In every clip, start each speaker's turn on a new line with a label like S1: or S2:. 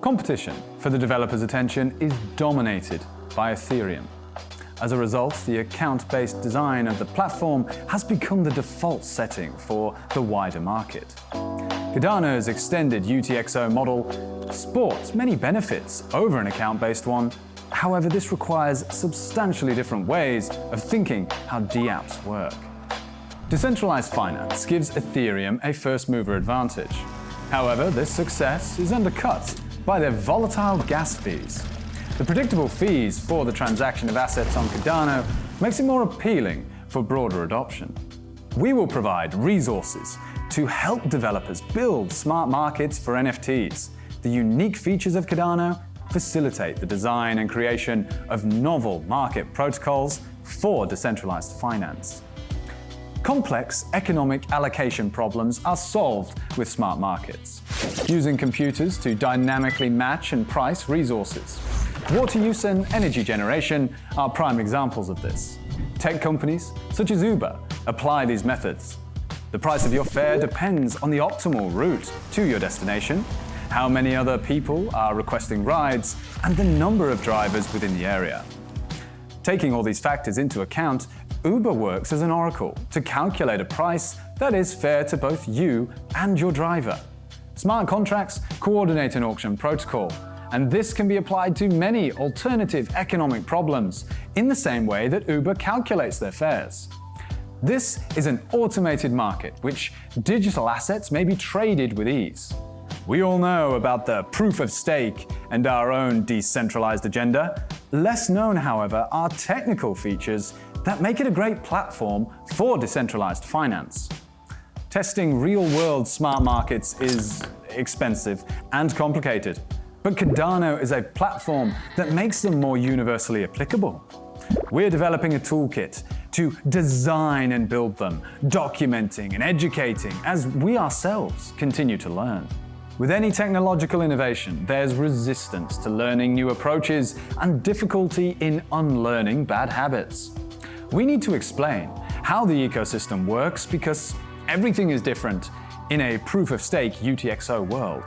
S1: Competition for the developer's attention is dominated by Ethereum. As a result, the account-based design of the platform has become the default setting for the wider market. Cardano's extended UTXO model sports many benefits over an account-based one. However, this requires substantially different ways of thinking how dApps work. Decentralized finance gives Ethereum a first-mover advantage. However, this success is undercut by their volatile gas fees. The predictable fees for the transaction of assets on Cardano makes it more appealing for broader adoption. We will provide resources to help developers build smart markets for NFTs. The unique features of Cardano facilitate the design and creation of novel market protocols for decentralized finance. Complex economic allocation problems are solved with smart markets, using computers to dynamically match and price resources. Water use and energy generation are prime examples of this. Tech companies, such as Uber, apply these methods. The price of your fare depends on the optimal route to your destination, how many other people are requesting rides, and the number of drivers within the area. Taking all these factors into account, Uber works as an oracle to calculate a price that is fair to both you and your driver. Smart contracts coordinate an auction protocol and this can be applied to many alternative economic problems in the same way that Uber calculates their fares. This is an automated market which digital assets may be traded with ease. We all know about the proof of stake and our own decentralized agenda. Less known, however, are technical features that make it a great platform for decentralized finance. Testing real-world smart markets is expensive and complicated, but Cardano is a platform that makes them more universally applicable. We're developing a toolkit to design and build them, documenting and educating as we ourselves continue to learn. With any technological innovation, there's resistance to learning new approaches and difficulty in unlearning bad habits. We need to explain how the ecosystem works because everything is different in a proof-of-stake UTXO world.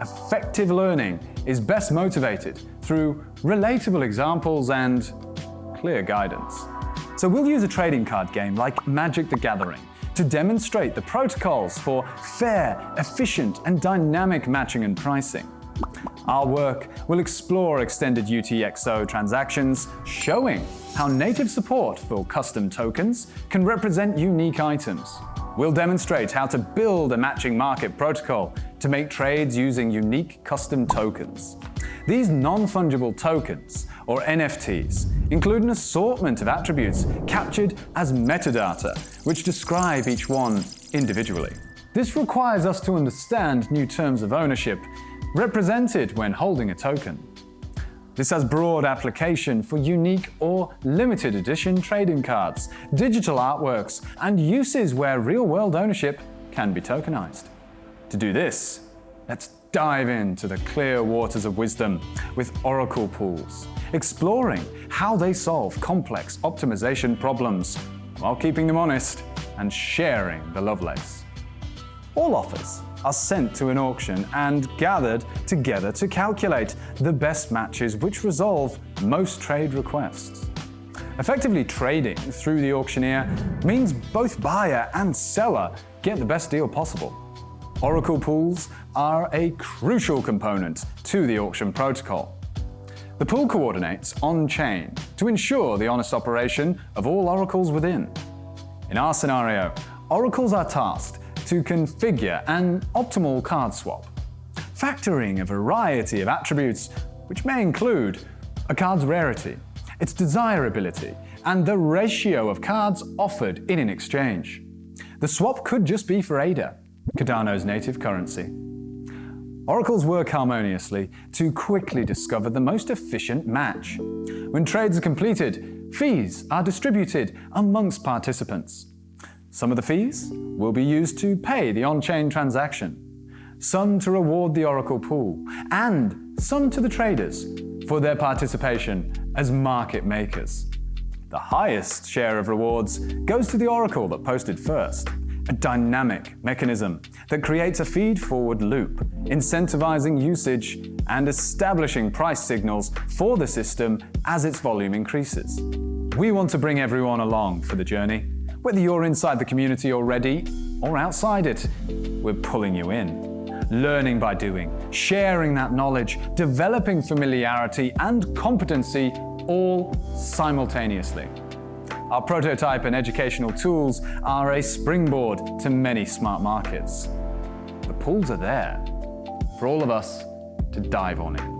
S1: Effective learning is best motivated through relatable examples and clear guidance. So we'll use a trading card game like Magic the Gathering to demonstrate the protocols for fair, efficient and dynamic matching and pricing. Our work will explore extended UTXO transactions, showing how native support for custom tokens can represent unique items. We'll demonstrate how to build a matching market protocol to make trades using unique custom tokens. These non-fungible tokens, or NFTs, include an assortment of attributes captured as metadata, which describe each one individually. This requires us to understand new terms of ownership represented when holding a token. This has broad application for unique or limited edition trading cards, digital artworks, and uses where real-world ownership can be tokenized. To do this, let's dive into the clear waters of wisdom with Oracle pools, exploring how they solve complex optimization problems while keeping them honest and sharing the lovelace. All offers are sent to an auction and gathered together to calculate the best matches which resolve most trade requests. Effectively trading through the auctioneer means both buyer and seller get the best deal possible. Oracle pools are a crucial component to the auction protocol. The pool coordinates on-chain to ensure the honest operation of all oracles within. In our scenario, oracles are tasked to configure an optimal card swap, factoring a variety of attributes which may include a card's rarity, its desirability, and the ratio of cards offered in an exchange. The swap could just be for ADA, Cardano's native currency. Oracles work harmoniously to quickly discover the most efficient match. When trades are completed, fees are distributed amongst participants. Some of the fees will be used to pay the on-chain transaction, some to reward the Oracle pool, and some to the traders for their participation as market makers. The highest share of rewards goes to the Oracle that posted first, a dynamic mechanism that creates a feed-forward loop, incentivizing usage and establishing price signals for the system as its volume increases. We want to bring everyone along for the journey. Whether you're inside the community already or outside it, we're pulling you in learning by doing, sharing that knowledge, developing familiarity and competency all simultaneously. Our prototype and educational tools are a springboard to many smart markets. The pools are there for all of us to dive on in.